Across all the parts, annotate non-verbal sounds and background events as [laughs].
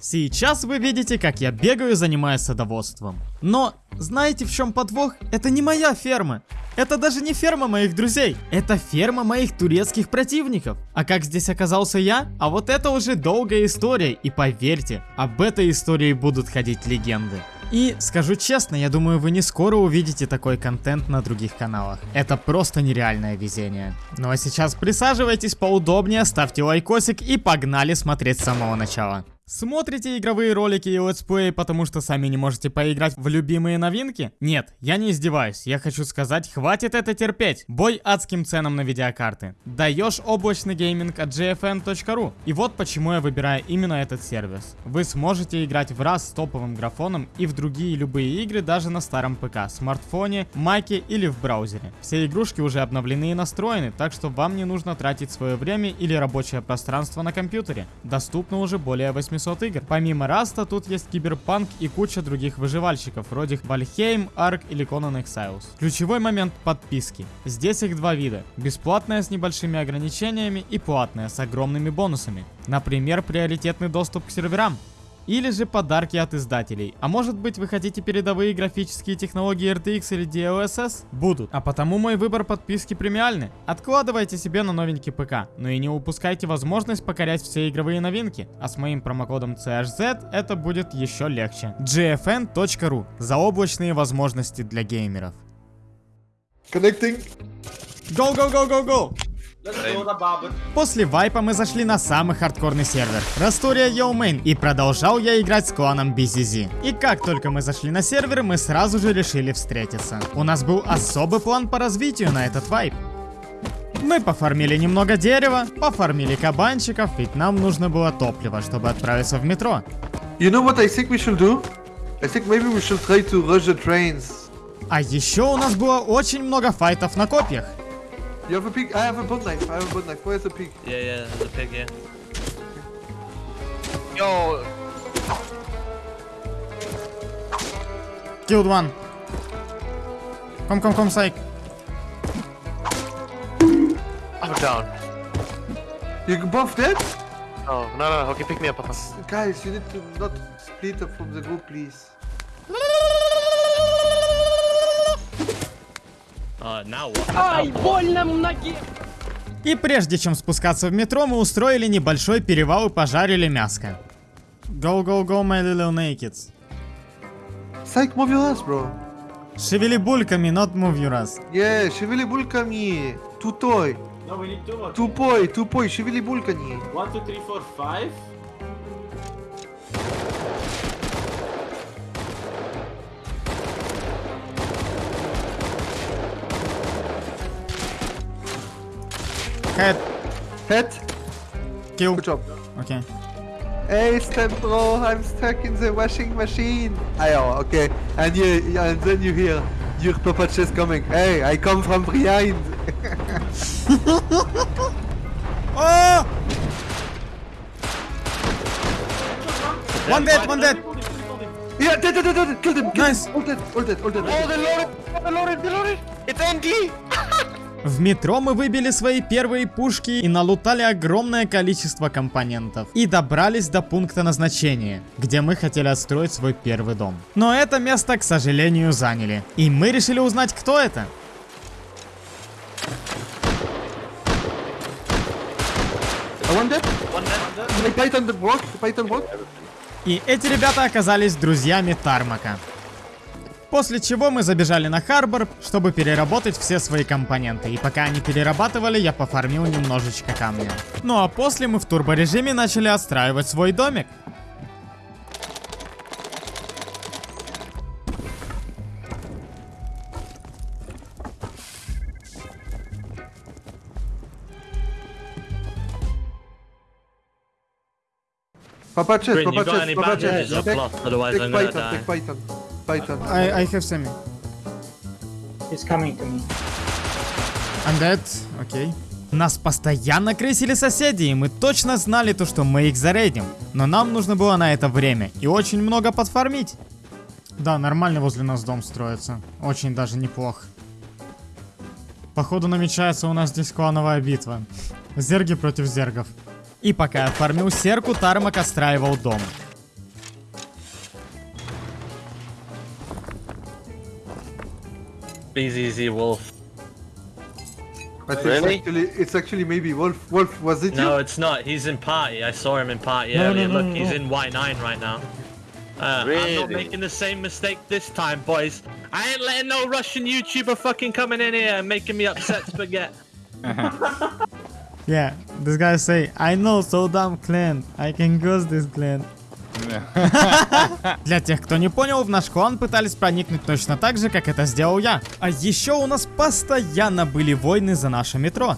Сейчас вы видите, как я бегаю, занимаясь садоводством. Но знаете в чем подвох? Это не моя ферма. Это даже не ферма моих друзей. Это ферма моих турецких противников. А как здесь оказался я? А вот это уже долгая история. И поверьте, об этой истории будут ходить легенды. И скажу честно, я думаю, вы не скоро увидите такой контент на других каналах. Это просто нереальное везение. Ну а сейчас присаживайтесь поудобнее, ставьте лайкосик и погнали смотреть с самого начала. Смотрите игровые ролики и летсплеи, потому что сами не можете поиграть в любимые новинки? Нет, я не издеваюсь, я хочу сказать, хватит это терпеть. Бой адским ценам на видеокарты. Даешь облачный гейминг от gfn.ru. И вот почему я выбираю именно этот сервис. Вы сможете играть в Rust с топовым графоном и в другие любые игры даже на старом ПК, смартфоне, маке или в браузере. Все игрушки уже обновлены и настроены, так что вам не нужно тратить свое время или рабочее пространство на компьютере. Доступно уже более 800 800 игр. Помимо Rust а, тут есть Киберпанк и куча других выживальщиков, вроде Valheim, ARK или Conan Exiles. Ключевой момент подписки. Здесь их два вида. Бесплатная с небольшими ограничениями и платная с огромными бонусами. Например, приоритетный доступ к серверам. Или же подарки от издателей. А может быть вы хотите передовые графические технологии RTX или DLSS? Будут. А потому мой выбор подписки премиальный. Откладывайте себе на новенький ПК. Но и не упускайте возможность покорять все игровые новинки. А с моим промокодом CHZ это будет еще легче. gfn.ru. Заоблачные возможности для геймеров. Connecting. Go, go, go, go, go! После вайпа мы зашли на самый хардкорный сервер, Rustoria EU Main, и продолжал я играть с кланом BZZ. И как только мы зашли на сервер, мы сразу же решили встретиться. У нас был особый план по развитию на этот вайп. Мы пофармили немного дерева, пофармили кабанчиков, ведь нам нужно было топливо, чтобы отправиться в метро. You know what I think we should do? I think maybe we should try to rush the trains. А еще у нас было очень много файтов на копьях. You have a pig? I have a boat knife. I have a boat knife. Where's the pig? Yeah, yeah, the pig, yeah. Yo, Killed one. Come, come, come, psych. I'm down. You both dead? Oh, no, no, okay, pick me up, Papa. Guys, you need to not split up from the group, please. Ай, больно ноге! И прежде чем спускаться в метро, мы устроили небольшой перевал и пожарили мяско. Go, go, go, my little nakeds. Psych, move your ass, bro. Шевели бульками, not move your ass. Yeah, шевели бульками. Тутой. No, we need two. Тупой, тупой, шевели бульками. One, two, three, four, five. Head. Head. Kill. Good job. Okay. Hey, them, bro. I'm stuck in the washing machine. Ah, oh, Ayo, okay. And you, and then you hear your Papa Chess coming. Hey, I come from behind. [laughs] oh! One dead, one dead. Yeah, dead, dead, dead, dead. Kill him. Nice. All dead, all dead, all dead. Oh, the loaded. The loaded, The loaded. It's empty. [laughs] В метро мы выбили свои первые пушки и налутали огромное количество компонентов. И добрались до пункта назначения, где мы хотели отстроить свой первый дом. Но это место, к сожалению, заняли. И мы решили узнать, кто это. И эти ребята оказались друзьями Тармака. После чего мы забежали на Харбор, чтобы переработать все свои компоненты. И пока они перерабатывали, я пофармил немножечко камня. Ну а после мы в турборежиме начали отстраивать свой домик. Papa chest, Papa chest, Papa chest. Take, Python, Python. Python. I, I have semi. He's coming to me. I'm dead. Окей. Нас постоянно крысили соседи, и мы точно знали то, что мы их зарейдим. Но нам нужно было на это время и очень много подфармить. Да, нормально возле нас дом строится. Очень даже неплохо. Походу намечается у нас здесь клановая битва. Зерги против зергов. И пока я фармил серку, Тармак отстраивал дом. BZZ Wolf. But Really? it's actually, it's actually maybe Wolf. Wolf, was it No, you? it's not. He's in party. I saw him in party No, no, earlier. no, Look, no, he's in Y9 right now. Uh, I'm not making the same mistake this time, boys. I ain't letting no Russian YouTuber fucking coming in here and making me upset spaghetti. [laughs] [laughs] Yeah, this guy say, I know so dumb clan, I can ghost this clan. [laughs] Для тех, кто не понял, в наш клан пытались проникнуть точно так же, как это сделал я. А еще у нас постоянно были войны за наше метро.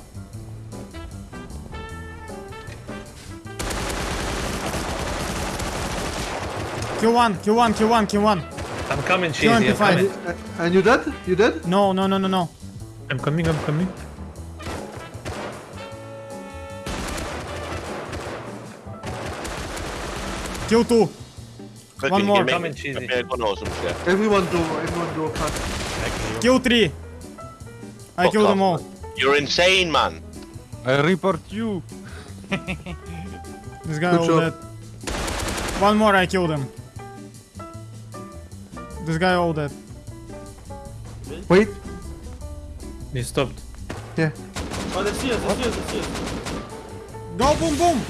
Q1, Q1, Q1, Q1. I'm coming, Kill cheesy. I'm MP5. coming. And you dead? You dead? No, no, no, no, no. I'm coming. I'm coming. Q2. Quick, One more. you make Coming, me- cheesy. make me a gun or? Everyone go, everyone go fast. Q3. I Fuck killed them all. You're insane, man. I report you. [laughs] This guy Good all job. dead. One more, I killed him. This guy all dead. Wait. He stopped. Yeah. Oh, they see us, they see us, they see us. Go boom boom!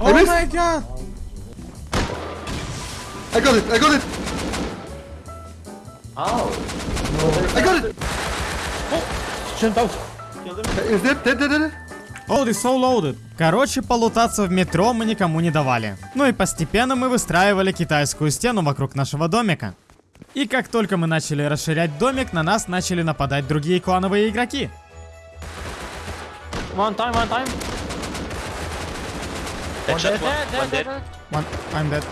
Oh my god! I got it. I got it. Ow. I got it. Kill them. Is that dead? Dead? Dead? Load is so loaded. Короче, полутаться в метро мы никому не давали. Ну и постепенно мы выстраивали китайскую стену вокруг нашего домика. И как только мы начали расширять домик, на нас начали нападать другие клановые игроки. One time, one time. Headshot, one, one dead. One, I'm dead.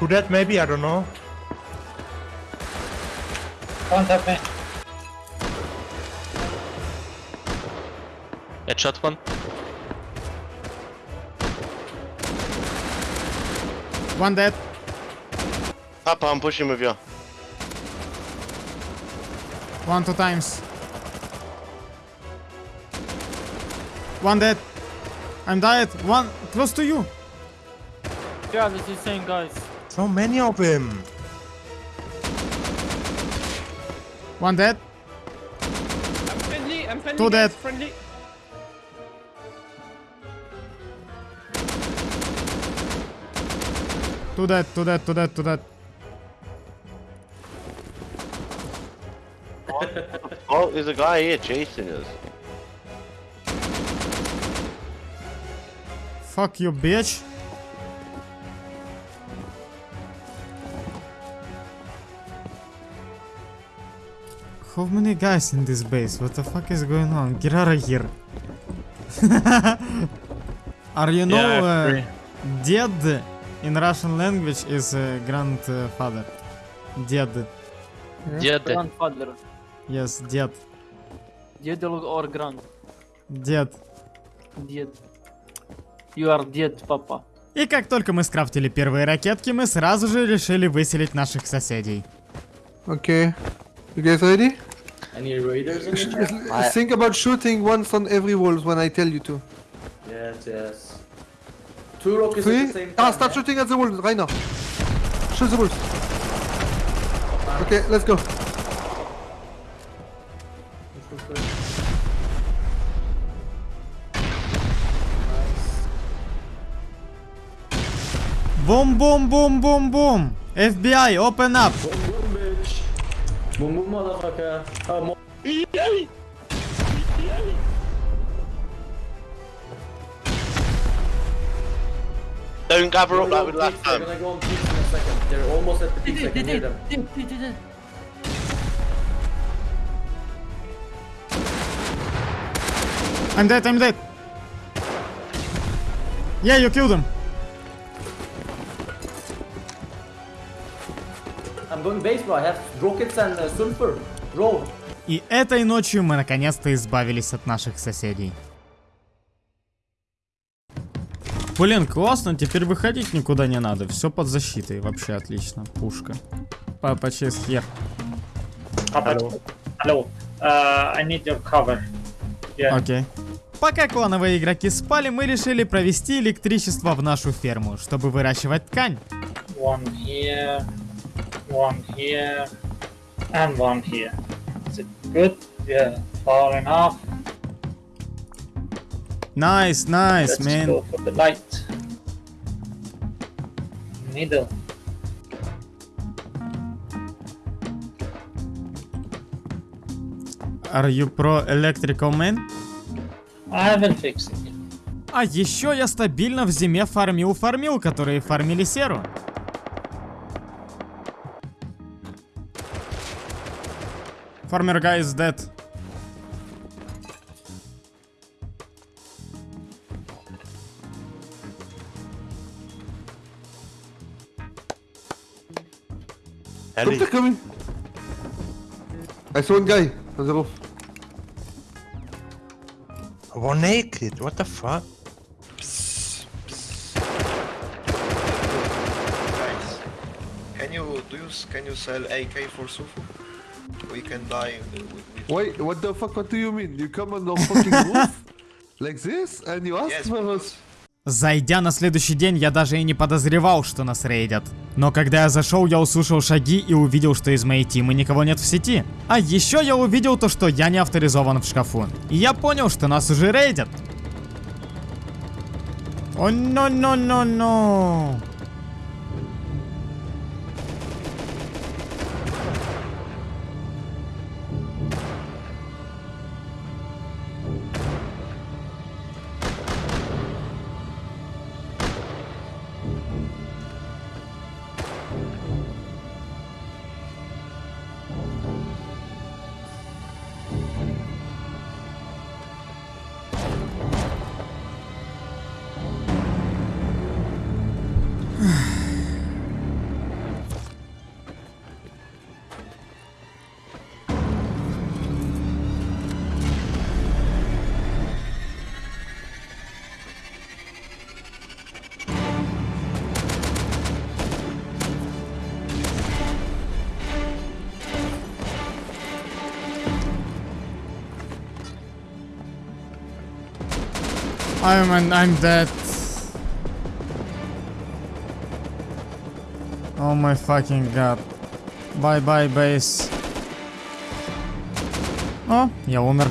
Who that? Maybe I don't know. One tap me. Headshot one. One dead. Papa, I'm pushing with you. One, two times. One dead. I'm dead. One close to you. Yeah, this is same guys. So many of them. One dead. I'm friendly, I'm friendly. Two dead. Friendly. Two dead, two dead, two dead, two dead. [laughs] Oh, there's a guy here chasing us. Fuck you, bitch. How many guys in this base? What the fuck is going on? Get out of here. Are you know Yeah, uh, ded in Russian language is uh, grandfather. Ded. Did Grandfather. Yes, ded. Ded or grand. Ded. Ded. You are dead, papa. И как только мы скрафтили первые ракетки, мы сразу же решили выселить наших соседей. Okay. You guys ready? Any raiders in [laughs] chat? Think about shooting once on every wall when I tell you to. Yes, yes. Two rockets Three? at the same ah, time. Ah, start yeah? shooting at the walls right now. Shoot the walls. Okay, let's go. Boom, boom, boom, boom, boom. FBI, open up. Boom, boom. Boom, boom, motherfucker. Oh, mo- Don't gather up They're like we gonna did go on last peaks, They're time. gonna go on peaks in a second. They're almost at the peaks. I Did, can did, hear did, them. I'm dead, I'm dead. Yeah, you killed him. I'm going base, bro. I have rockets and uh, sulfur. И этой ночью мы наконец-то избавились от наших соседей. Блин, классно, теперь выходить никуда не надо. Все под защитой, вообще отлично. Пушка. Папа here. Hello. Hello. Uh, I need your cover. Yeah. Окей. Пока клановые игроки спали, мы решили провести электричество в нашу ферму, чтобы выращивать ткань. One here. One here. And one here. Is it good? Yeah, far enough. Nice, nice, Let's man. go for the light. Middle. Are you pro electrical man? I will fix it. А еще я стабильно в зиме фармил фармил, которые фармили серу. Farmer guy is dead. Ellie. They're coming. I saw one guy on the roof. One naked. What the fuck? Guys, can you do you can you sell AK for Sufu? We can die with, with Wait, what the fuck? What do you mean? You come on the fucking [laughs] roof like this and you ask yes, for us? Зайдя на следующий день, я даже и не подозревал, что нас рейдят. Но когда я зашел, я услышал шаги и увидел, что из моей тимы никого нет в сети. А еще я увидел то, что я не авторизован в шкафу. И я понял, что нас уже рейдят. О, но, I'm, I'm dead. Oh my fucking god. Bye bye, base. О, я умер.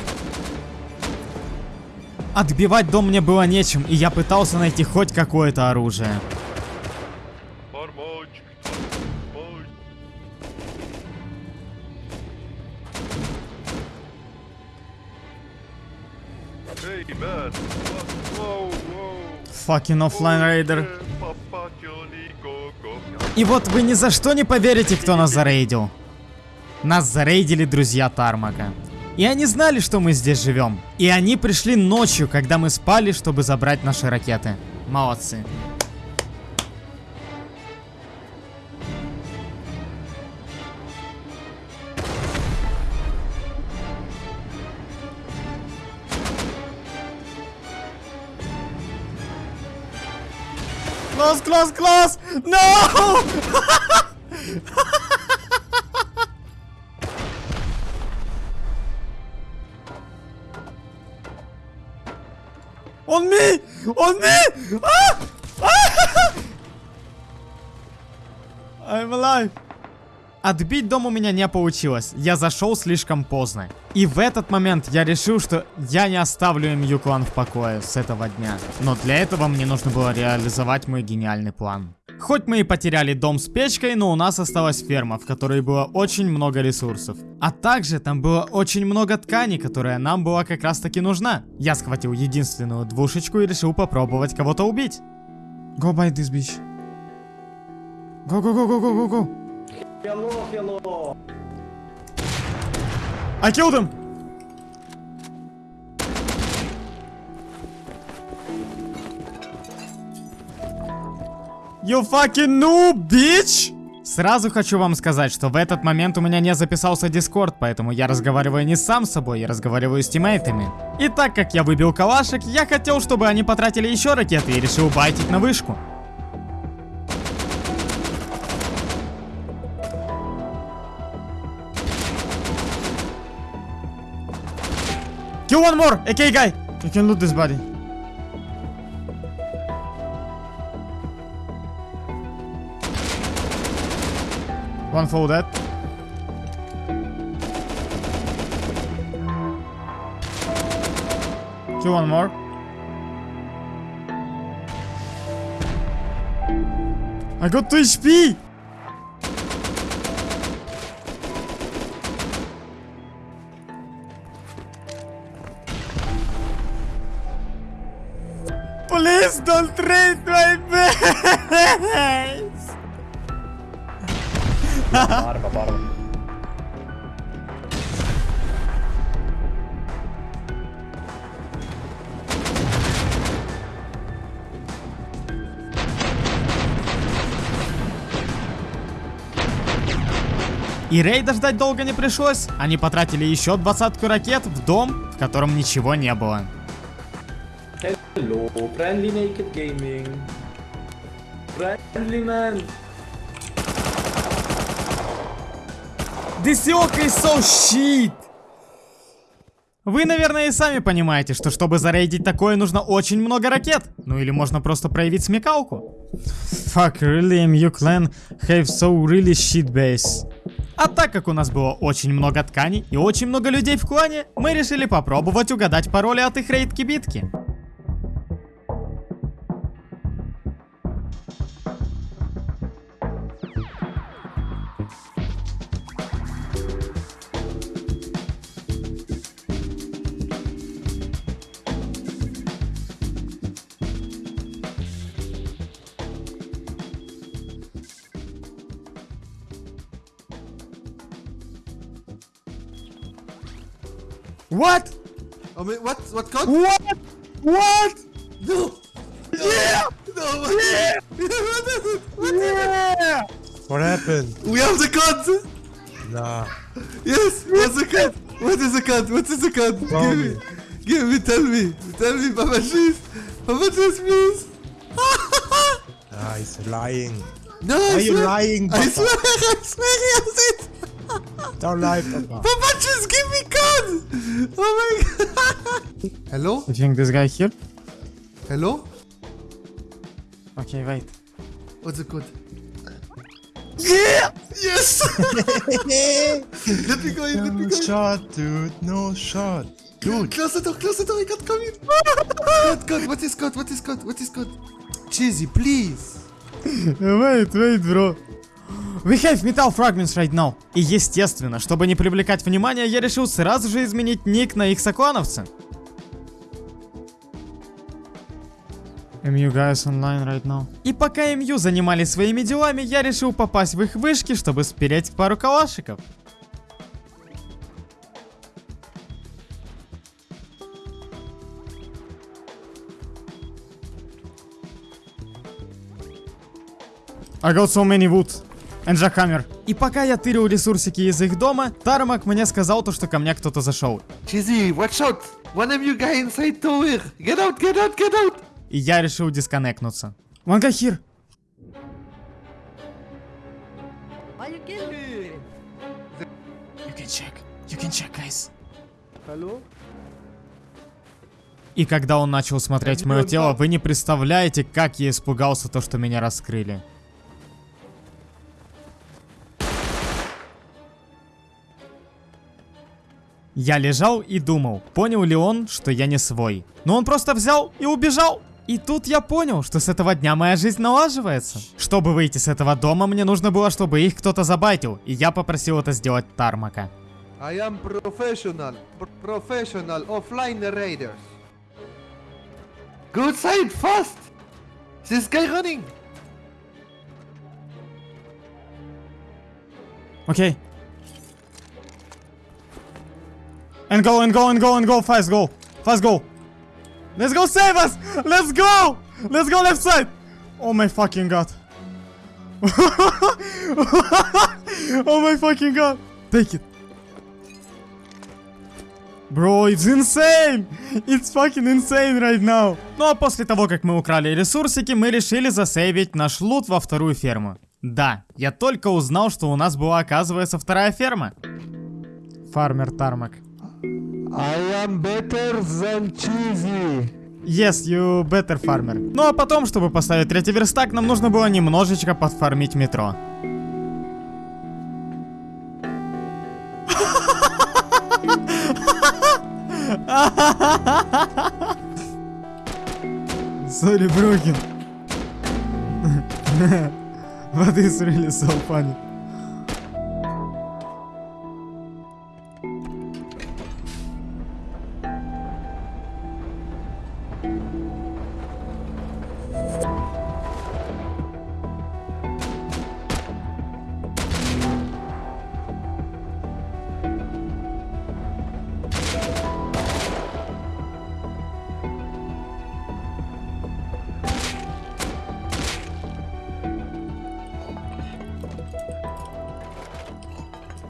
Отбивать дом мне было нечем, и я пытался найти хоть какое-то оружие. Fucking offline go. И вот вы ни за что не поверите, кто нас зарейдил. Нас зарейдили друзья Тармака. И они знали, что мы здесь живем. И они пришли ночью, когда мы спали, чтобы забрать наши ракеты. Молодцы. Close, close! No! On me! On me! Ah! Ah! [laughs] I'm alive. Отбить дом у меня не получилось. Я зашел слишком поздно. И в этот момент я решил, что я не оставлю им Юклан в покое с этого дня. Но для этого мне нужно было реализовать мой гениальный план. Хоть мы и потеряли дом с печкой, но у нас осталась ферма, в которой было очень много ресурсов. А также там было очень много ткани, которая нам была как раз таки нужна. Я схватил единственную двушечку и решил попробовать кого-то убить. Go buy this bitch. Go, go, go, go, go, go, go. Hello, hello. I killed him! You fucking noob, bitch! Сразу хочу вам сказать, что в этот момент у меня не записался Discord, поэтому я разговариваю не сам с собой, я разговариваю с тиммейтами. И так как я выбил калашек, я хотел, чтобы они потратили еще ракеты и решил байтить на вышку. Kill one more AK guy. You can loot this body. One foe dead. Kill one more. I got 2 HP! Please don't trade my base! Arva, varma. И рейда ждать долго не пришлось. Они потратили еще двадцатку ракет в дом, в котором ничего не было. Hello, friendly naked gaming. Friendly man. This yoke is so shit! Вы, наверное, и сами понимаете, что чтобы зарейдить такое, нужно очень много ракет. Ну или можно просто проявить смекалку. Fuck, really, MU clan have so really shit base. А так как у нас было очень много тканей и очень много людей в клане, мы решили попробовать угадать пароли от их рейд-кибитки. What? Oh, wait, what? What code? What? What? No! Yeah! No! Yeah! what is it? What is Yeah! What happened? We have the code! Nah. Yes! What's the code? What is the code? What is the code? Tell Give me. me! Give me! Tell me! Tell me, Papa Cheese! Papa Cheese, please! [laughs] Ah, he's lying. no, Why I are you swear! lying, I swear! [laughs] I swear he has it! Don't lie, Papa. Papa Cheese, give me code! Oh my god! Hello? You think this guy here? Hello? Okay, wait. What's the code? Yeah! Yes! [laughs] let me go in, let me No go in. shot, dude. No shot. Dude. Close the door, close the door, I can't come in. God, God, what is God, what is God, what is God? Cheesy, please. [laughs] Wait, wait, bro. We have metal fragments right now. И естественно, чтобы не привлекать внимание, я решил сразу же изменить ник на их соклановца. MU guys online right now. И пока MU занимались своими делами, я решил попасть в их вышки, чтобы спереть пару калашиков. I got so many wood. Jackhammer. И пока я тырил ресурсики из их дома, Тармак мне сказал то, что ко мне кто-то зашел. Cheesy, watch out. One of you guy inside tower. Get out, get out, get out. И я решил дисконнектнуться. One guy here. Why you kill me? You can check. You can check, guys. Hello? И когда он начал смотреть мое тело, вы не представляете, как я испугался то, что меня раскрыли. Я лежал и думал, понял ли он, что я не свой. Но он просто взял и убежал. И тут я понял, что с этого дня моя жизнь налаживается. Чтобы выйти с этого дома, мне нужно было, чтобы их кто-то забайтил. И я попросил это сделать Тармака. I am professional. Pr- professional offline raiders. Go outside fast. This guy running. Okay. And go, and go, and go, and go, fast go. Fast go. Let's go save us! Let's go! Let's go left side! Oh my fucking god. oh my fucking god. Take it. Bro, it's insane! It's fucking insane right now. Ну а после того, как мы украли ресурсики, мы решили засейвить наш лут во вторую ферму. Да, я только узнал, что у нас была, оказывается, вторая ферма. Фармер Тармак. I am better than cheesy. Yes, you better farmer. Ну а потом, чтобы поставить третий верстак, нам нужно было немножечко подфармить метро. Sorry, broken. But it's really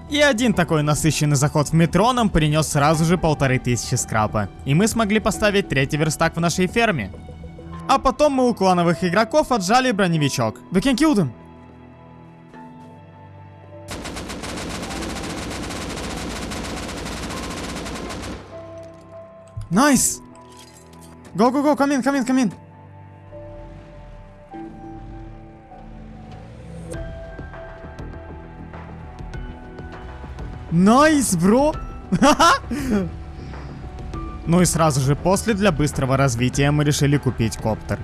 И один такой насыщенный заход в метро нам принес сразу же полторы тысячи скрапа. И мы смогли поставить третий верстак в нашей ферме. А потом мы у клановых игроков отжали броневичок. We can kill them. Nice! Go, go, go, come in, come in, come in. Nice, bro! Ну и сразу же после для быстрого развития мы решили купить коптер.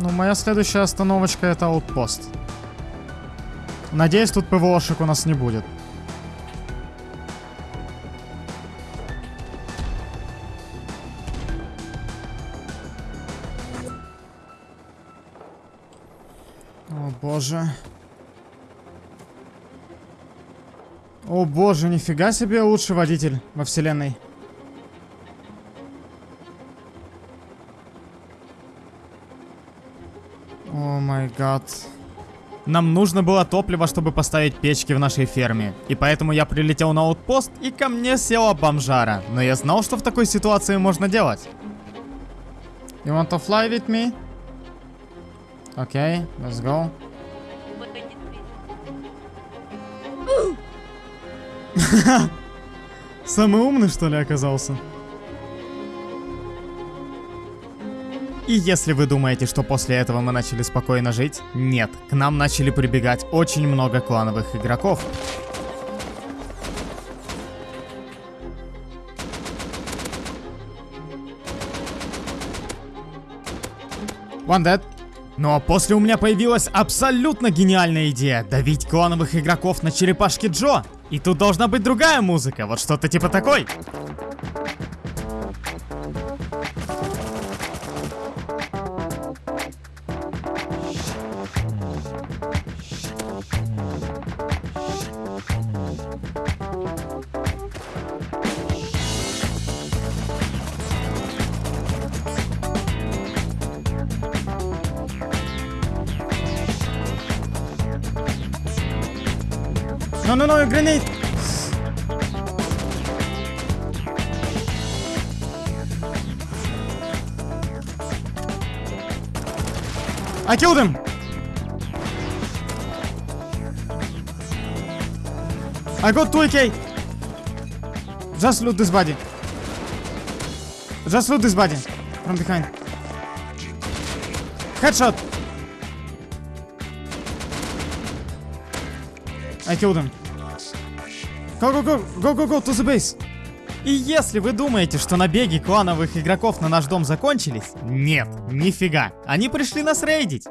Ну, моя следующая остановочка это outpost. Надеюсь, тут ПВОшек у нас не будет. Боже. О боже, нифига себе лучший водитель во вселенной. О май гад. Нам нужно было топливо, чтобы поставить печки в нашей ферме. И поэтому я прилетел на аутпост, и ко мне села бомжара. Но я знал, что в такой ситуации можно делать. You want to fly with me? Okay, let's go. [laughs] Самый умный, что ли, оказался? И если вы думаете, что после этого мы начали спокойно жить, нет, к нам начали прибегать очень много клановых игроков. One dead. Ну а после у меня появилась абсолютно гениальная идея давить клановых игроков на черепашки Джо. И тут должна быть другая музыка, вот что-то типа такой. No, grenade! I killed him! I got 2 AK! Just loot this body. Just loot this body. From behind. Headshot! I killed him. Go, go, go, go, go, go to the base. И если вы думаете, что набеги клановых игроков на наш дом закончились, нет, нифига. Они пришли нас рейдить.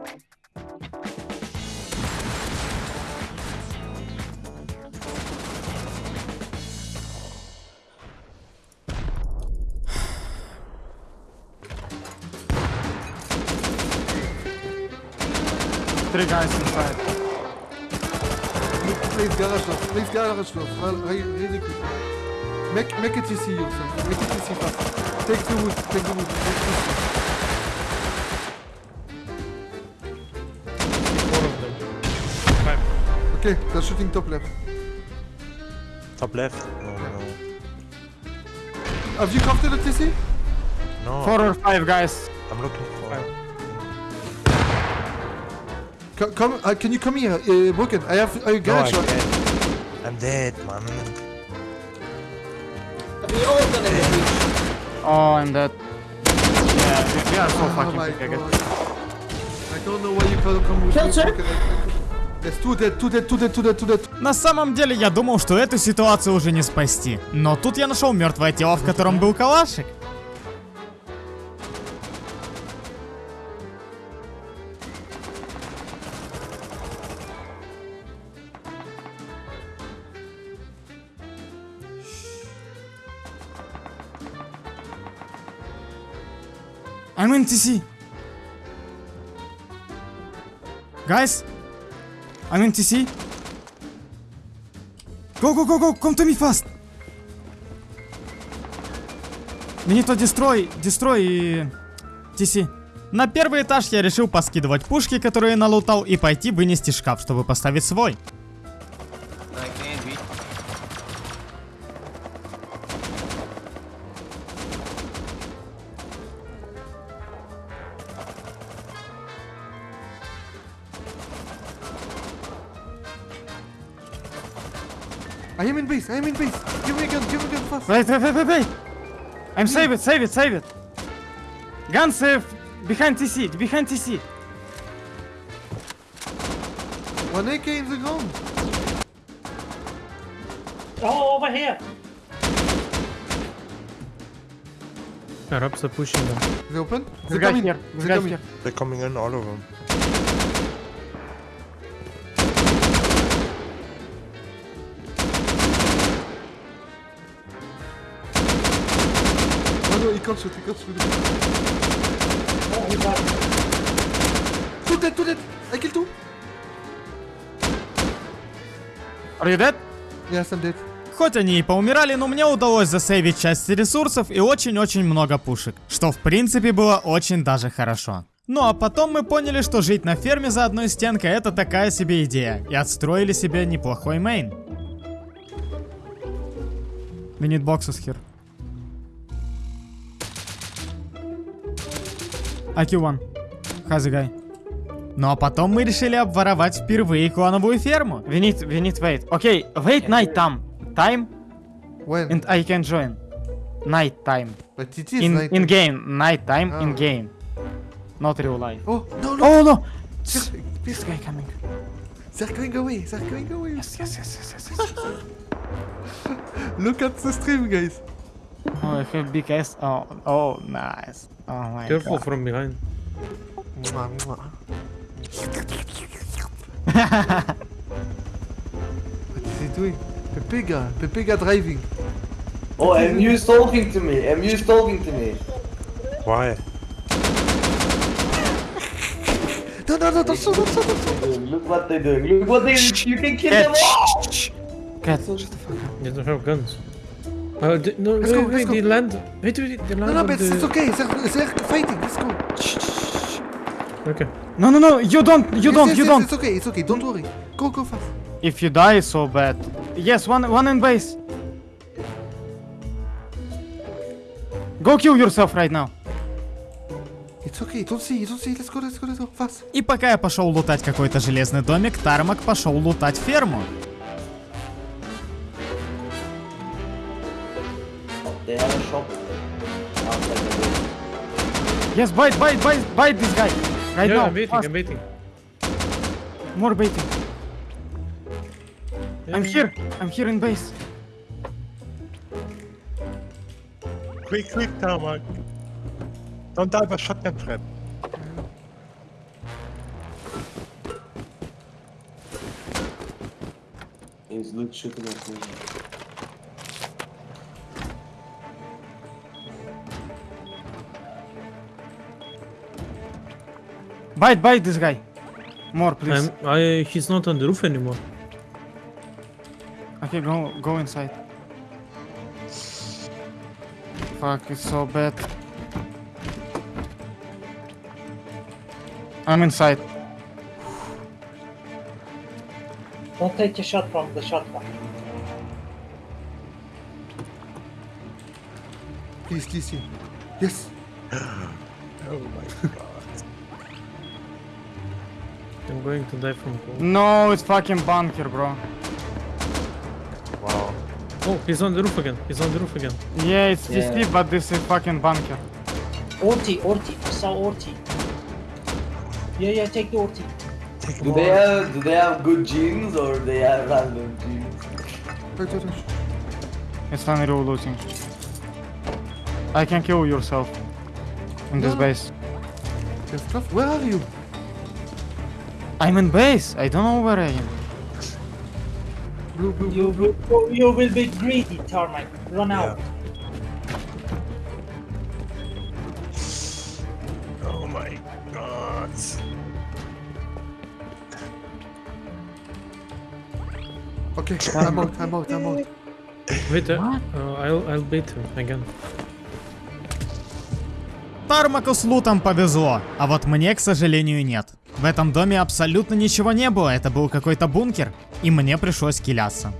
Three guys inside. Please garage door. Please garage door. Well, re- really quick. Make, make it easy yourself. Make it easy fast. Take the wood. Take the wood. Take the wood. Four of them. Okay, they're shooting top left. Top left? No, no, Have you crafted the TC? no. Four or five guys. I'm looking for. Co- come, uh, can you come here, uh, Broken? I have a No, I garage can't. I'm dead, man. We all gonna get reached. Oh, I'm dead. Yeah, we are so Oh fucking big. god. I don't know why you can't come with Kill me. check. There's two dead, two dead, two dead, two dead, two dead. На самом деле я думал, что эту ситуацию уже не спасти. Но тут я нашел мертвое тело, в котором был калашик. I'm in TC. Guys, I'm in TC. Go, go, go, go, come to me fast. Need to destroy, destroy и... TC. На первый этаж я решил поскидывать пушки, которые налутал, и пойти вынести шкаф, чтобы поставить свой. Wait, wait, wait, wait, wait. I'm save it, save it, save it. Gun save behind TC, behind TC. One AK in the ground. Oh, over here. Arabs are pushing them. They open? This They're coming. here, this They're coming. here. They're coming in, all of them. He got Two dead, two dead. I killed two. Are you dead? Yes, I'm dead. Хоть они и поумирали, но мне удалось засейвить часть ресурсов и очень-очень много пушек, что в принципе было очень даже хорошо. Ну а потом мы поняли, что жить на ферме за одной стенкой это такая себе идея, и отстроили себе неплохой мейн. We need boxes here. IQ one. How's the guy? Ну а потом мы решили обворовать впервые клановую ферму. We need, we need wait. Okay, wait night time. Time When? and I can join. Night time. but it is In night. in game. Night time in Oh. game. Not real life. Oh, no, no. Oh no! They're, This guy coming. they're going away, they're going away. Yes, yes, yes, yes, yes. yes. Look at the stream, guys. Oh, I have big ass. Oh, oh, nice. Oh my Careful god. from behind. Mwah, mwah. what is he doing? Pepega, Pepega driving. Oh, MU's talking to me. MU's talking to me. Why? [laughs] No, no, no, don't shoot, don't shoot, don't shoot. Look what they're doing. Look what they're doing! You can kill them all. Cat. They don't have guns. Uh, d- no, Let's wait, go, wait, go. land. Wait, wait, they land No, no, but the... it's okay. They're, they're fighting. Let's go. Okay. No, no, no! You don't! You Yes, don't! yes, you yes, don't! It's okay. It's okay. Don't worry. Go, go fast. If you die, so bad. Yes, one, one in base. Go kill yourself right now. It's okay. Don't see. Don't see. Let's go. Let's go. Let's go. Fast. И пока я пошел лутать какой-то железный домик, Тармак пошел лутать ферму. Shop outside the door. Yes, bite, bite, bite, bite this guy. Right yeah, now. I'm waiting, fast. I'm waiting. More baiting. I'm here. I'm here in base. Quick, quick, Tarmac. Don't die by shotgun trap. He's loot shooting at me. Bite, bite this guy. More, please. I'm, I, he's not on the roof anymore. Okay, go, go inside. Fuck, it's so bad. I'm inside. Don't take a shot from the shotgun. Please, please. Yes. [gasps] Oh my god. I'm going to die from cold. No, it's fucking bunker, bro. Wow. Oh, he's on the roof again. He's on the roof again. Yeah, it's Yeah. TC, but this is fucking bunker. Orti, Orti. I saw Orti. Yeah, yeah, take the Orti. Take him Do they have do they have good genes or they have random genes? It's fine reloading. I can kill yourself in this No. base. Gustav, where are you? I'm in base. I don't know where I am. You will, you will be greedy, Termite. Run out. Oh my god. Okay, I'm out, I'm out, I'm out. Wait, uh, uh, I'll, I'll beat him again. Тармаку с лутом повезло, а вот мне, к сожалению, нет. В этом доме абсолютно ничего не было, это был какой-то бункер, и мне пришлось киляться.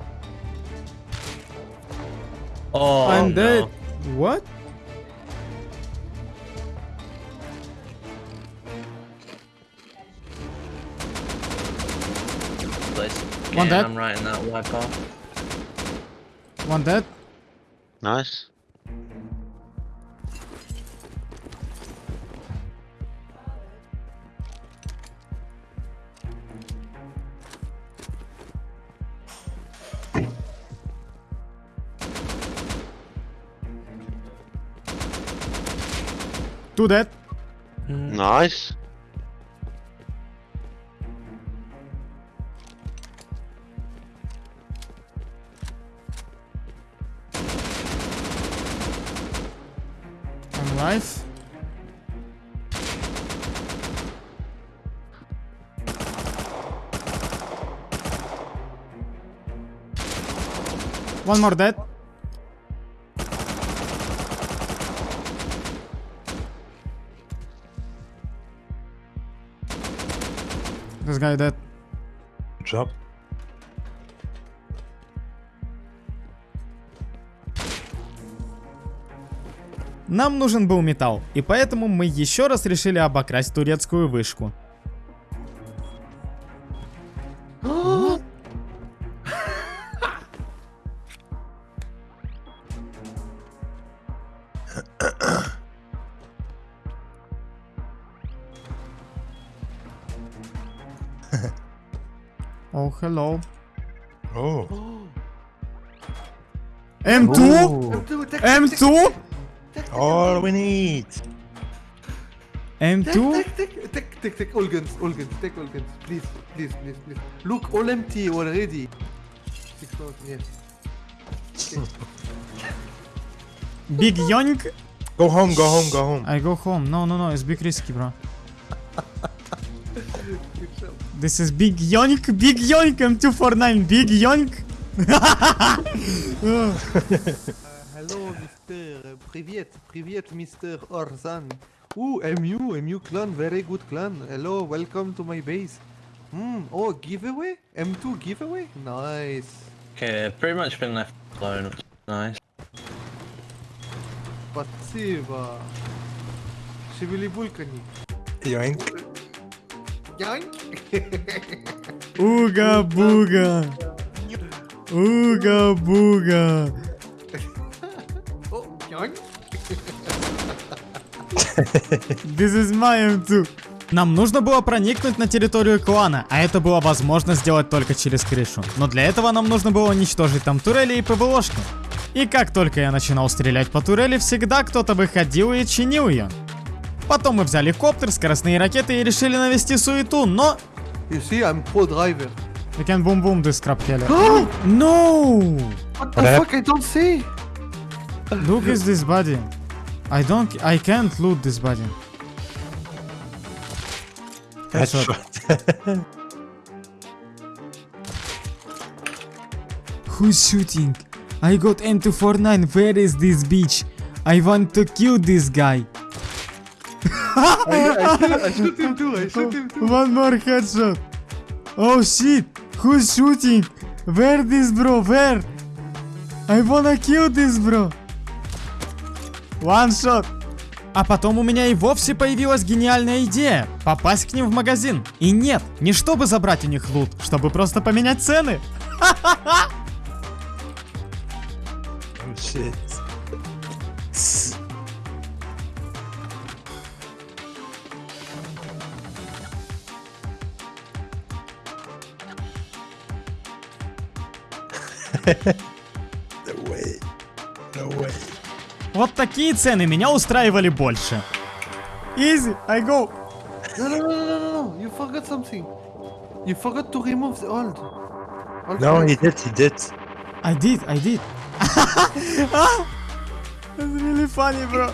Oh, I'm dead. no. What? One dead. I'm writing that wipe off. One dead. Nice. Do that. Mm. Nice. Nice. One more dead. This guy dead. Good job. Нам нужен был металл, и поэтому мы еще раз решили обокрасть турецкую вышку. Hello. Oh. M2? M2, M2? All we need. M2? take, take, take, take, take all guns, all guns, take all guns. Please, please, please, please. Look, all empty already. Six thousand, yes. Big yoink? Go home, go home, go home. I go home. No, no, no, it's big risky, bro. This is big yoink, big yoink, M249, big yoink. [laughs] Uh, hello, Mr. Привет, привет, Mr. Orzan. Ooh, MU, MU clan, very good clan. Hello, welcome to my base. Hmm, oh, giveaway? M2 giveaway? Nice. Okay, pretty much been left alone. which is Nice. Спасибо. Шевели булькани. Yoink. Янь. Уга буга. Уга буга. О, янь. This is my M2. Нам нужно было проникнуть на территорию клана, а это было возможно сделать только через крышу. Но для этого нам нужно было уничтожить там турели и ПВОшки. И как только я начинал стрелять по турели, всегда кто-то выходил и чинил ее. Потом мы взяли коптер, скоростные ракеты и решили навести суету, но... You see, I'm pro driver. We can boom boom this crap killer. no! What the fuck? I don't see. Look is this body. I don't... I can't loot this body. Headshot. Who's shooting? I got M249. Where is this bitch? I want to kill this guy. Him too. One more headshot. Oh shit. Who's shooting? Where this bro? Where? I wanna kill this bro. One shot. А потом у меня и вовсе появилась гениальная идея попасть к ним в магазин. И нет, не чтобы забрать у них лут, чтобы просто поменять цены. Oh shit. No way. No way. Вот такие цены меня устраивали больше. Easy, I go. No, no, no, no, no, no, you forgot something. You forgot to remove the old. old No, he did, he did. I did, I did. That's really funny, bro.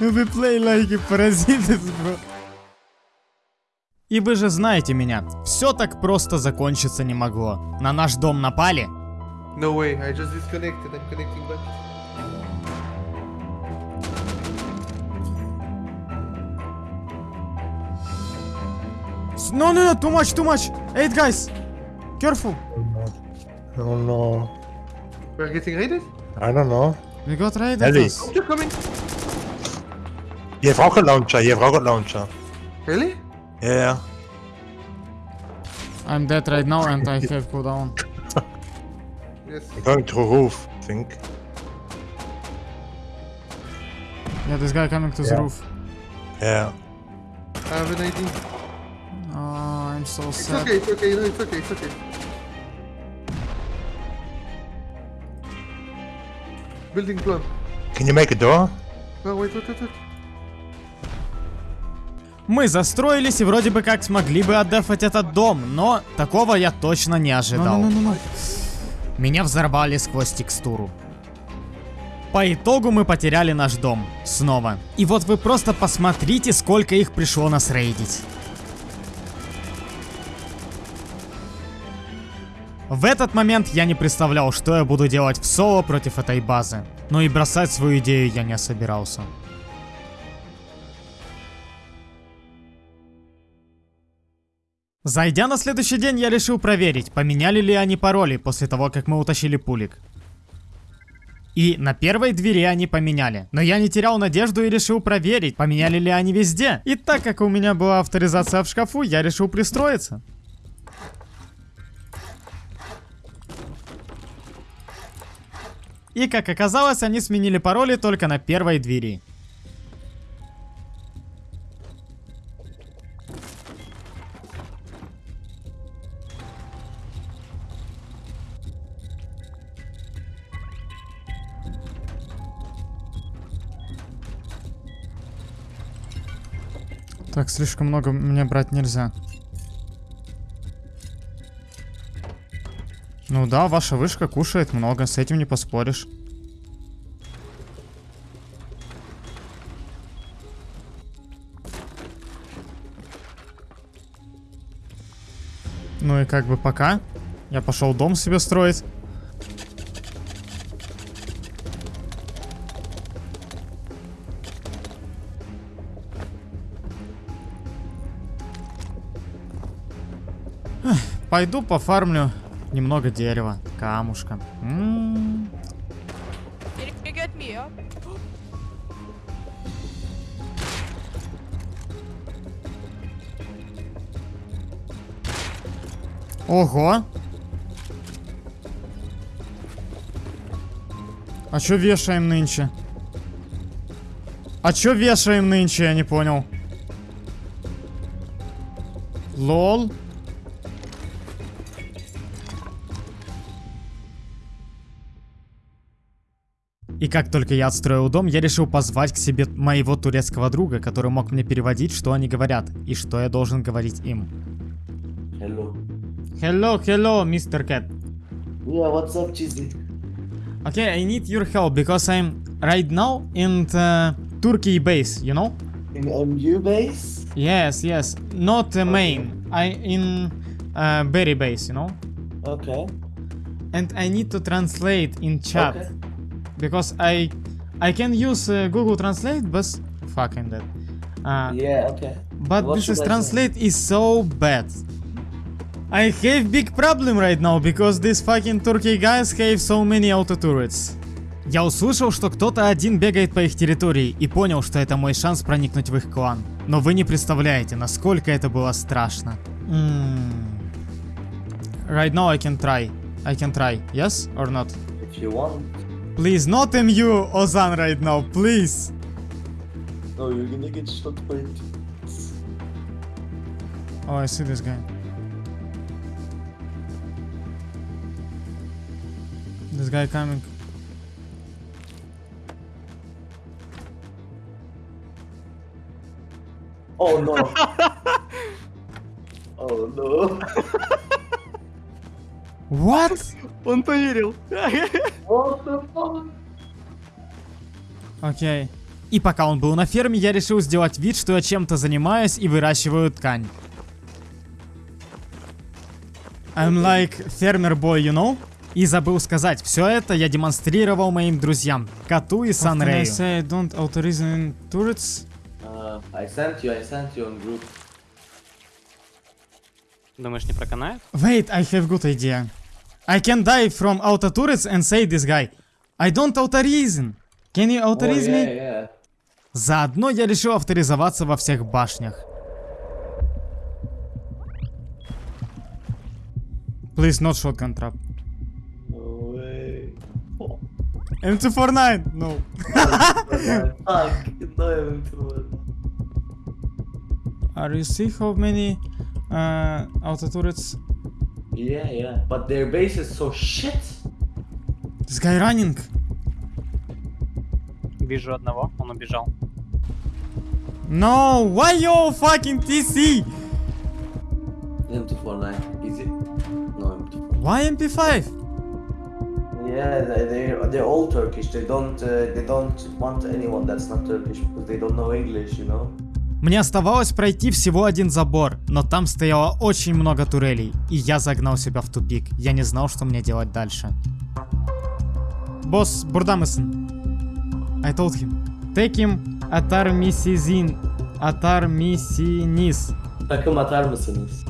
We play like parasites, bro. И вы же знаете меня, все так просто закончиться не могло. На наш дом напали, No way, I just disconnected. I'm connecting back. No, no, no, too much, too much. Eight guys. Careful. Oh no. We're getting raided? I don't know. We got raided. Ellie. us. Coming. Je hebt rocket launcher, je hebt rocket launcher. Really? Yeah. I'm dead right now and I [laughs] have cooldown. Yes. I'm going through roof, I think. Yeah, this guy coming to the roof. Yeah. I have an idea. Oh, I'm so It's sad. okay, it's okay, no, it's okay, it's okay. Building plan. Can you make a door? No, wait, wait, wait, wait. Мы застроились и вроде бы как смогли бы отдефать этот дом, но такого я точно не ожидал. Меня взорвали сквозь текстуру. По итогу мы потеряли наш дом. Снова. И вот вы просто посмотрите, сколько их пришло нас рейдить. В этот момент я не представлял, что я буду делать в соло против этой базы. Но и бросать свою идею я не собирался. Зайдя на следующий день, я решил проверить, поменяли ли они пароли после того, как мы утащили пулик. И на первой двери они поменяли. Но я не терял надежду и решил проверить, поменяли ли они везде. И так как у меня была авторизация в шкафу, я решил пристроиться. И как оказалось, они сменили пароли только на первой двери. Слишком много мне брать нельзя. Ну да, ваша вышка кушает много, с этим не поспоришь. Ну и как бы пока. Я пошел дом себе строить. Пойду пофармлю немного дерева, камушка. М, up? Ого! А чё вешаем нынче? А чё вешаем нынче, я не понял. Лол. Как только я отстроил дом, я решил позвать к себе моего турецкого друга, который мог мне переводить, что они говорят, и что я должен говорить им. Hello. Hello, hello, Mr. Cat. Yeah, what's up, Cheesy? Okay, I need your help because I'm right now in the Turkey base, you know? In MU base? Yes, yes, not the main. I in uh, Berry base, you know? Okay. And I need to translate in chat Okay. Because I I can use uh, Google Translate, but fucking that. Uh, Yeah, okay. But What this is translate is so bad. I have big problem right now because these fucking Turkey guys have so many auto turrets. Я услышал, что кто-то один бегает по их территории и понял, что это мой шанс проникнуть в их клан. Но вы не представляете, насколько это было страшно. М. Right now I can try. I can try. Yes or not? If you want. Please, not MU Ozan right now, please. No, you're gonna get shot by it. Oh, I see this guy. This guy coming. Oh no. [laughs] oh no. [laughs] What? Он поверил. What the fuck? Окей. И пока он был на ферме, я решил сделать вид, что я чем-то занимаюсь и выращиваю ткань. I'm like farmer boy, you know? И забыл сказать, все это я демонстрировал моим друзьям, Коту и Санрею. say don't authorize turrets? Uh, I sent you, I sent you on group. Думаешь, не проканает? Wait, I have good idea. I can die from auto turrets and say this guy. I don't authorize. Can you Oh, authorize yeah, me? yeah. Заодно я решил авторизоваться во всех башнях. Please not shotgun trap. No way. M249! No. Fuck, no M249. Are you see how many uh, auto turrets? Yeah, yeah. But their base is so shit. This guy running. Вижу одного, он убежал. No, why you fucking TC? M249. Easy. No M249. Why MP5? Yeah, they they they're all Turkish. They don't uh, they don't want anyone that's not Turkish because they don't know English, you know. Мне оставалось пройти всего один забор, но там стояло очень много турелей, и я загнал себя в тупик. Я не знал, что мне делать дальше. Босс, Бурдамесон. I told him. Take him Атармисизин. Атармисинис. Takım atar mısınız?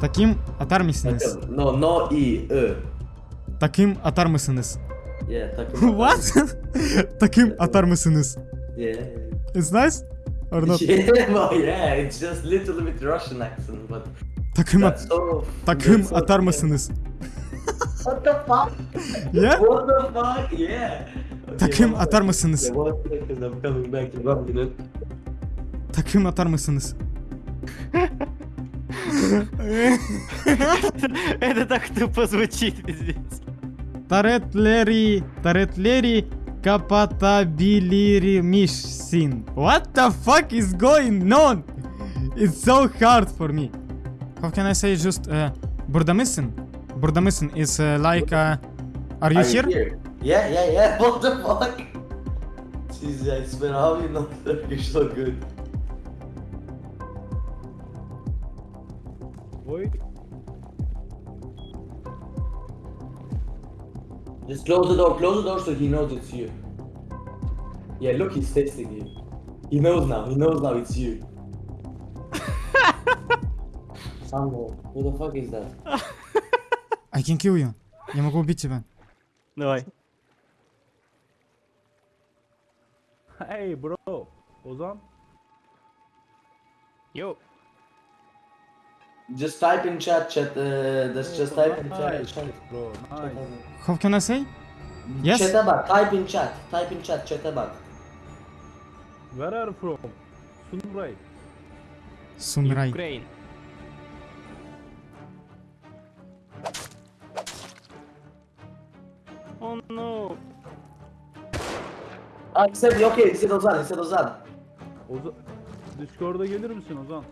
Таким Атармисинис. Takım. No, no i, ı. Таким Атармисинис. Yeah, takım. What? Таким Атармисинис. Yeah. It's nice? Or not? [laughs] Yeah, well, yeah, it's just little bit Russian accent, but Таким, that's so. таким that's so- Атармисинис. What the fuck? [laughs] Yeah? What the fuck? Yeah. Okay, Takım one second. Атармисинис. Yeah, one second, I'm coming back in one minute. Таким Атармисинис. [laughs] Это так тупо звучит, пиздец. Таретлери, Таретлери Kapatabilirmişsin. What the fuck is going on? It's so hard for me. How can I say just uh, burada mısın? Is uh, like uh, are you are here? You here? Yeah, yeah, yeah. [laughs] What the fuck? Jesus, ben abi not Turkish so good. Wait. Just close the door, close the door so he knows it's you. Yeah, look, he's texting you. He knows now, he knows now it's you. [laughs] Samuel, who the fuck is that? [laughs] I can kill you. Я могу убить тебя. Давай. Hey bro. Ozan. Йоу. Just type in chat, chat. Uh, just, just type in chat. chat. Bro, nice. How can I say? Yes. Chat'e bak. Type in chat. Type in chat. Chat'e bak. Where are from? Sunray. Sunray. Ukraine. Oh no. Ah, Ozan, Ozan. Ozan, Discord'a gelir misin Ozan?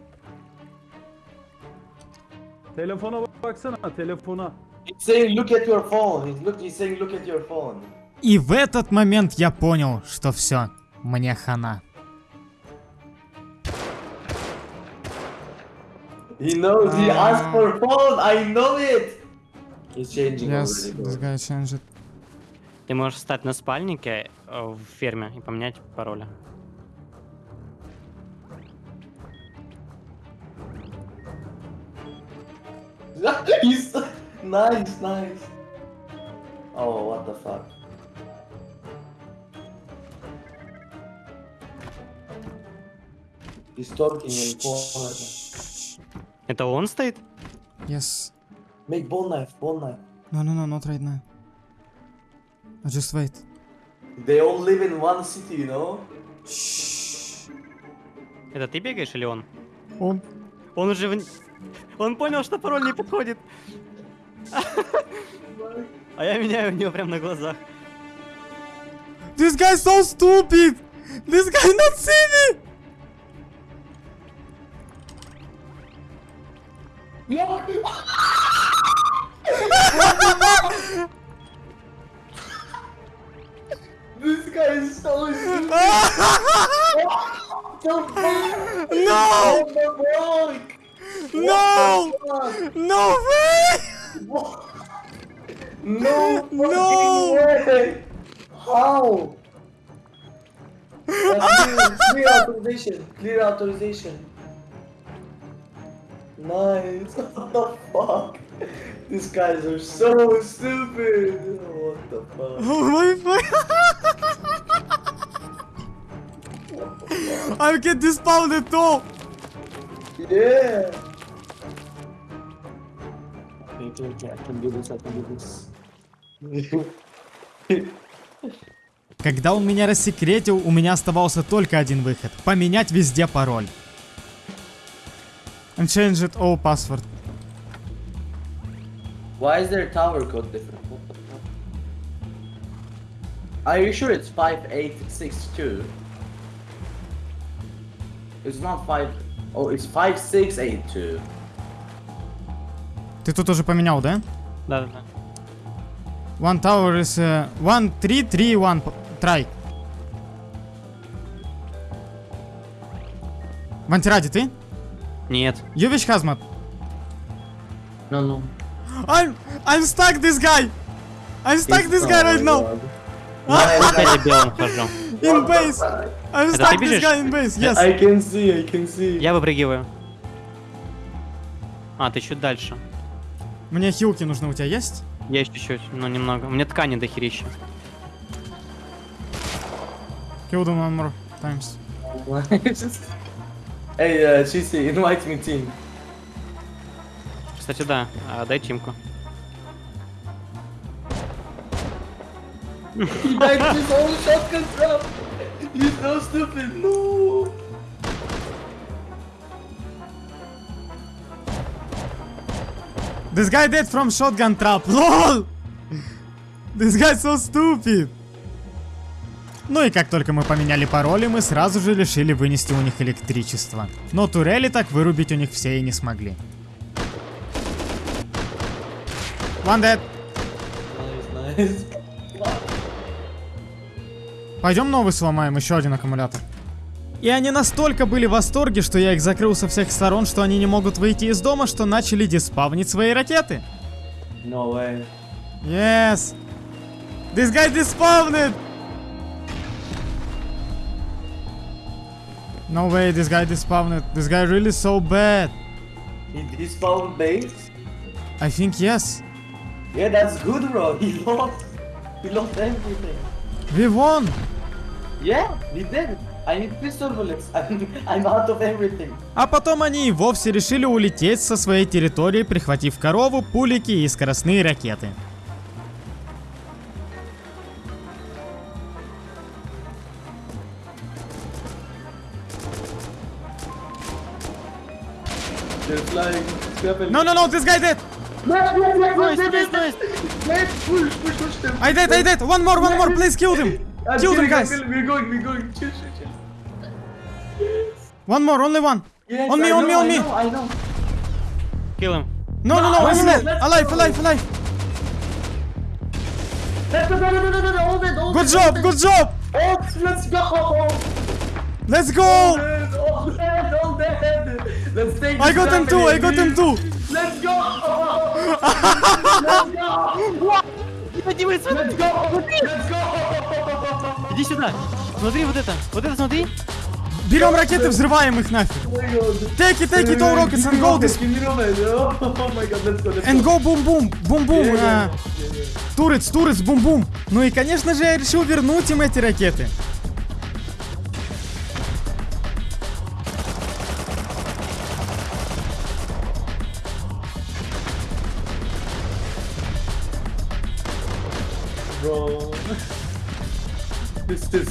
Telefona baksana, telefona. He's saying look at your phone, he's, look, he's saying look at your phone. И в этот момент я понял, что все, мне хана. He knows, he Ah. asked for phone, I know it! He's changing Yes, already, guy changed. Ты можешь встать на спальнике э, в ферме и поменять пароли. Nice, nice. Oh, what the fuck. He's talking in phone. Это он стоит? Yes. Make bone knife, bone knife. No, no, no, not right now. Uh, Just wait. They all live in one city, you know? Это ты бегаешь или он? Он. Он уже... в- Он понял, что пароль не подходит. А я меняю у него прям на глазах. This guy so stupid! This guy not see me! This guy is so stupid. [laughs] No! No! No way! No No! way! How? [laughs] Clear, clear authorization. Clear authorization. Nice. [laughs] What the fuck? These guys are so stupid. What the fuck? [laughs] Oh my fuck! I get dispounded too! Yeah. Okay, okay, okay, I can do this, I can do this. Когда он меня рассекретил, у меня оставался только один выход. Поменять везде пароль. And change it all password. Why is their tower code different? Are you sure it's 5862? It's not 5... Oh, it's 5682. Ты тут уже поменял, да? Да, да, да. One tower is... Uh, one, three, three, one. Try. Вантиради, ты? Нет. Ювич Хазмат. No, no. I'm... I'm stuck this guy! I'm stuck this guy right now! Я белым хожу. In base! I'm Это ты stuck this бежишь? guy in base, yes! I can see, I can see. Я выпрыгиваю. А, ты чуть дальше. Мне хилки нужны, у тебя есть? Есть чуть-чуть, но немного. У меня ткани дохерища. Kill them one more times. hey, uh, Chisi, invite me team. Кстати, да. А, дай тимку. He with his own shotgun trap. He's so stupid. No. This guy dead from shotgun trap, [laughs] LOL! This guy so stupid! Ну и как только мы поменяли пароли, мы сразу же решили вынести у них электричество. Но турели так вырубить у них все и не смогли. One dead. Nice, nice. Пойдем новый сломаем, еще один аккумулятор. И они настолько были в восторге, что я их закрыл со всех сторон, что они не могут выйти из дома, что начали диспавнить свои ракеты. No way. Yes! This guy despawned! No way, this guy despawned. This guy really so bad. He despawned base? I think yes. Yeah, that's good, bro. [laughs] He lost. He lost everything. We won! Yeah, we did. I need pistol bullets. I'm, I'm out of everything. А потом они и вовсе решили улететь со своей территории, прихватив корову, пулики и скоростные ракеты. No, no, no, this guy dead! Nice, nice, nice, Nice, nice, nice, nice, nice. Nice, push, push, push them. I dead, I dead! One more, one more, please kill them! Uh, I'm Kill guys. We're going, we're going. Chill, chill, chill. Yes. One more, only one. Yes, on me, on me, on me. I know, I know. Kill him. No, no, no, no alive, alive, alive, alive. Let's go, no, no, no, no, no, hold it, hold Good it, job, hold good it. job. Let's go. Let's go. Hold it, hold it, hold it. Let's take I got them too, I got them too. Let's go. [laughs] let's go. Let's go. Let's go. Иди сюда. Смотри вот это. Вот это смотри. Берем ракеты, взрываем их нафиг! Oh. Take it, take it, all rockets and go this... Oh And go. boom boom, boom boom, э, турец, турец, бум бум. Ну и конечно же я решил вернуть им эти ракеты.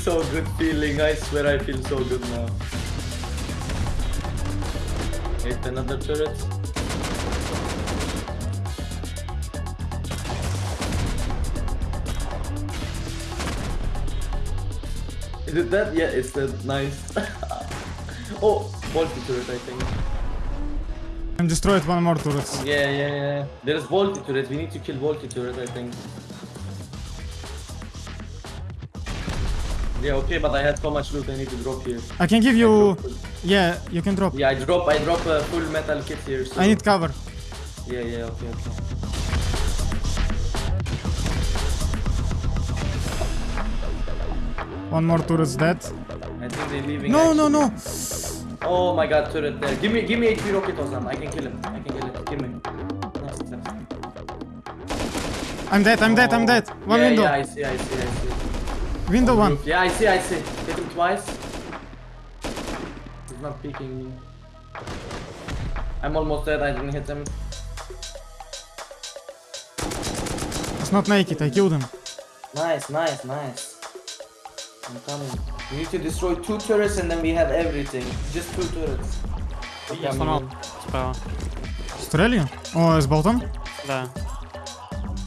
so good feeling. I swear I feel so good now. Hit another turret. Is it that? Yeah, it's that. Nice. [laughs] oh, multi turret, I think. I'm destroyed one more turret. Yeah, yeah, yeah. There's multi turret. We need to kill multi turret, I think. Yeah, okay, but I had so much loot I need to drop here. I can give you... Yeah, you can drop. Yeah, I drop, I drop a full metal kit here. So. I need cover. Yeah, yeah, okay, okay. One more turret's dead. I think they're leaving. No, no, no. Oh my god, turret there. Give me, give me HP rocket Ozan. I can kill him. I can kill him. Give me. Nice, nice. I'm dead, I'm dead, I'm oh. dead. One yeah, window. Yeah, I see, I see, I see. Window one. Yeah, I see, I see. Hit him twice. He's not peeking me. I'm almost dead. I didn't hit him. It's not naked, I killed him. Nice, nice, nice. I'm coming. We need to destroy two turrets and then we have everything. Just two turrets. Я сломал справа. Стреляли? О, с болтом? Да.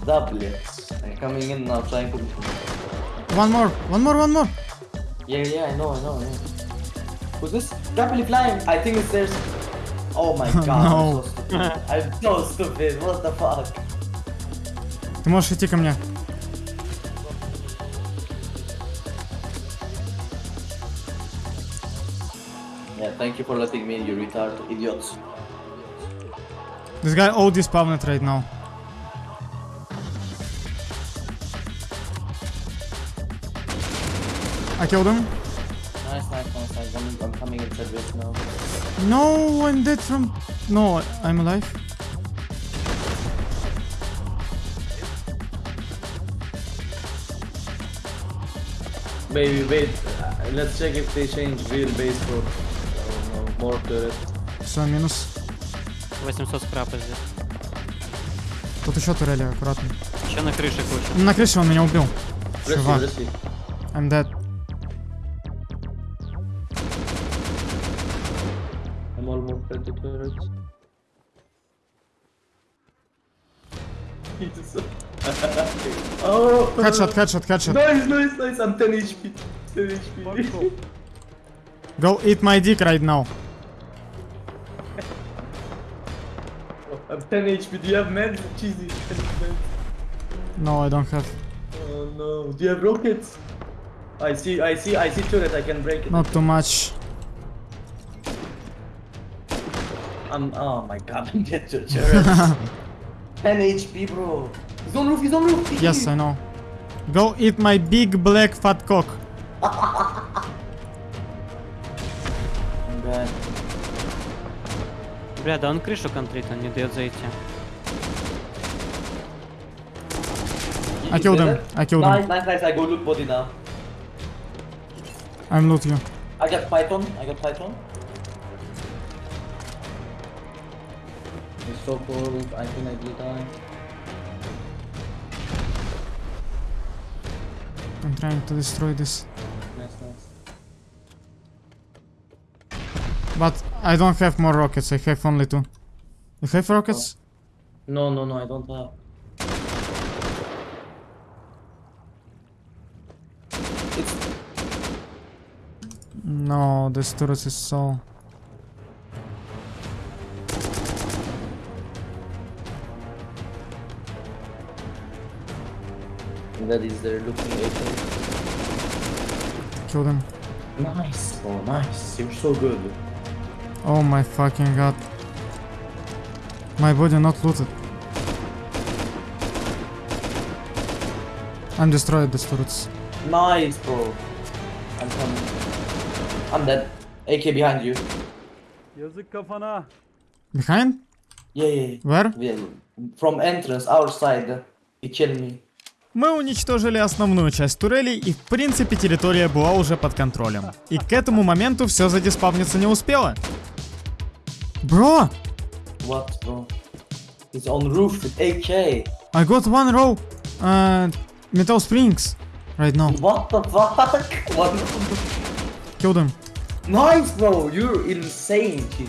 Да, блядь. I'm coming in now, trying to... One more, one more, one more. Yeah, yeah, I know, I know, yeah. Who's this? Rapidly flying! I think it's theirs. Oh my god, [laughs] No. I'm so stupid. I'm so stupid, what the fuck? Ты можешь идти ко мне. Yeah, thank you for letting me, you retard idiots. This guy all despawned right now. I killed him. Nice, nice, nice, nice. I'm, I'm coming in service now. No, I'm dead from... No, I'm alive. Maybe wait, uh, let's check if they change real base for oh, no, more turret. Все, минус. 800 скрапа здесь. Тут еще турели, аккуратно. Еще на крыше куча. На крыше он меня убил. See. I'm dead. Almost at the turret. Jesus. oh! Headshot, headshot, headshot. Nice, nice, nice. I'm 10 HP. 10 HP. [laughs] Go eat my dick right now. [laughs] I'm 10 HP. Do you have meds? Cheesy. No, I don't have. Oh no. Do you have rockets? I see, I see, I see turret. I can break it. Not too much. I'm. Oh my god, I'm dead to turret. 10 HP, bro. He's on roof. He's on roof. Yes, I know. Go eat my big black fat cock. Dead. Бля, да он крышу контрит, он не дает зайти. I killed him. I killed nice, him. Nice, nice, I go loot body now. I'm loot you. I got Python. I got Python. So cold. I think I will die. I'm trying to destroy this. Nice, nice. But I don't have more rockets, I have only two. You have rockets? Oh. No, no, no, I don't have. It's No, this turret is so... that is there looking at him. Kill them. Nice, oh nice. You're so good. Oh my fucking god. My body not looted. I'm destroyed these turrets. Nice, bro. I'm coming. I'm dead. AK behind you. Yazık kafana. Behind? Yeah, yeah. yeah. Where? yeah. From entrance, our side. He killed me. Мы уничтожили основную часть турелей и в принципе территория была уже под контролем. И к этому моменту все задиспавниться не успело. Bro! What, bro? He's on roof with AK. I got one row uh, metal springs right now. What the fuck? What? Killed him. Nice, bro. You're insane, kid.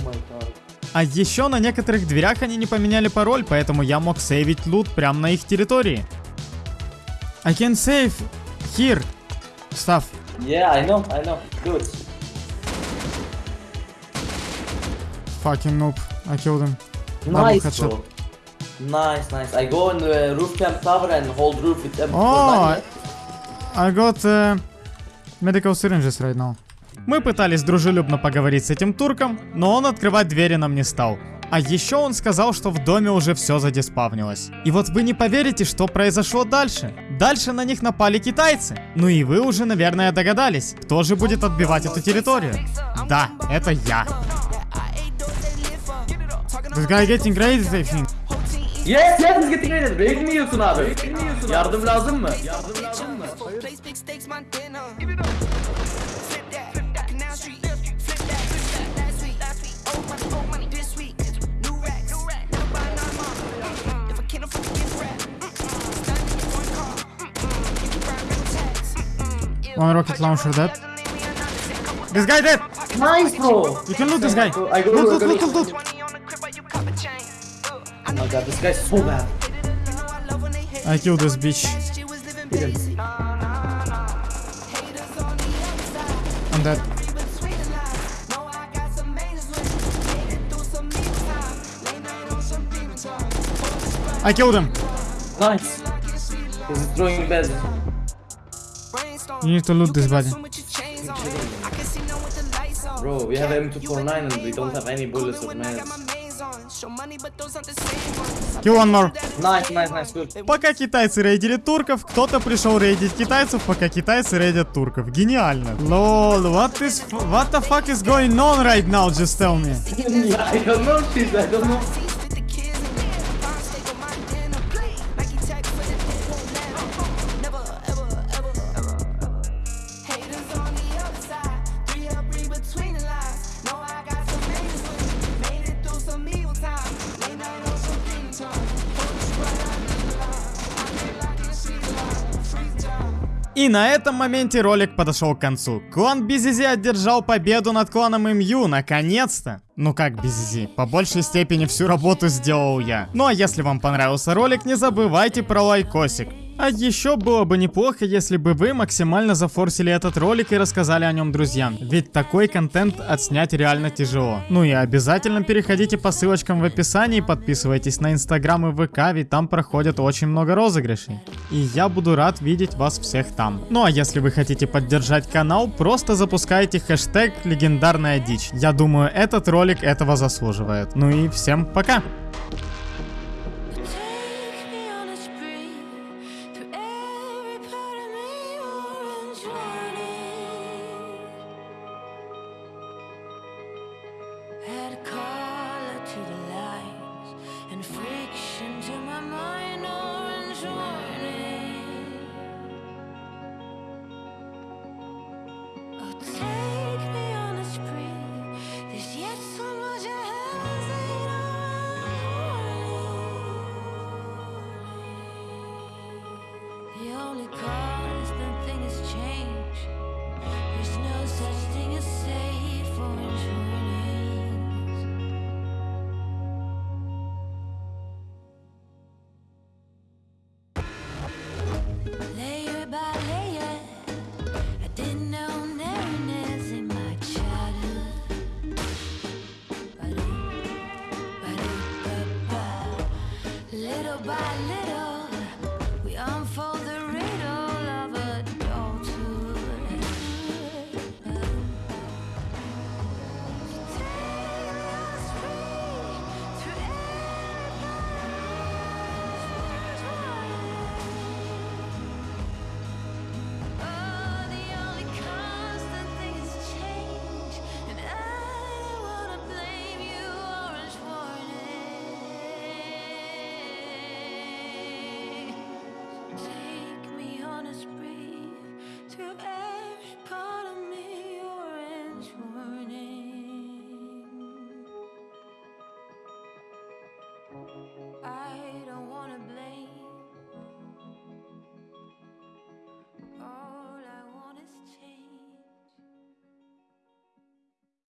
Oh my god. А еще на некоторых дверях они не поменяли пароль, поэтому я мог сейвить лут прямо на их территории. I can save here stuff. Yeah, I know, I know. It. Fucking noob. I killed him. Nice, bro. Nice, nice. I go in the roof camp tower and hold roof with them. Oh, I got uh, medical syringes right now. Мы пытались дружелюбно поговорить с этим турком, но он открывать двери нам не стал. А еще он сказал, что в доме уже все задиспавнилось. И вот вы не поверите, что произошло дальше. Дальше на них напали китайцы. Ну и вы уже, наверное, догадались, кто же будет отбивать эту территорию. Да, это я. This guy getting raided, I think. Yes, yes, he's getting raided. Raid mi yiyorsun abi? Yardım lazım mı? Yardım lazım mı? One rocket launcher dead. This guy dead! Nice, bro. You can loot this guy. I go, Loot, loot, loot, loot. Oh my god, this guy's so bad. I killed this bitch. I'm dead. I killed him. Nice. He's throwing beds. You need to loot this body. Bro, we have M249 and we don't have any bullets or mans. Kill one more. Nice, nice, nice, good. Пока китайцы рейдили турков, кто-то пришел рейдить китайцев, пока китайцы рейдят турков. Гениально. Lol, what is what the fuck is going on right now? Just tell me. I don't know, shit, I don't know. И на этом моменте ролик подошел к концу. Клан Бизизи одержал победу над кланом МЮ, наконец-то. Ну как Бизизи, по большей степени всю работу сделал я. Ну а если вам понравился ролик, не забывайте про лайкосик. А еще было бы неплохо, если бы вы максимально зафорсили этот ролик и рассказали о нем друзьям. Ведь такой контент отснять реально тяжело. Ну и обязательно переходите по ссылочкам в описании, подписывайтесь на инстаграм и ВК, ведь там проходят очень много розыгрышей. И я буду рад видеть вас всех там. Ну а если вы хотите поддержать канал, просто запускайте хэштег легендарная дичь. Я думаю, этот ролик этого заслуживает. Ну и всем пока! try.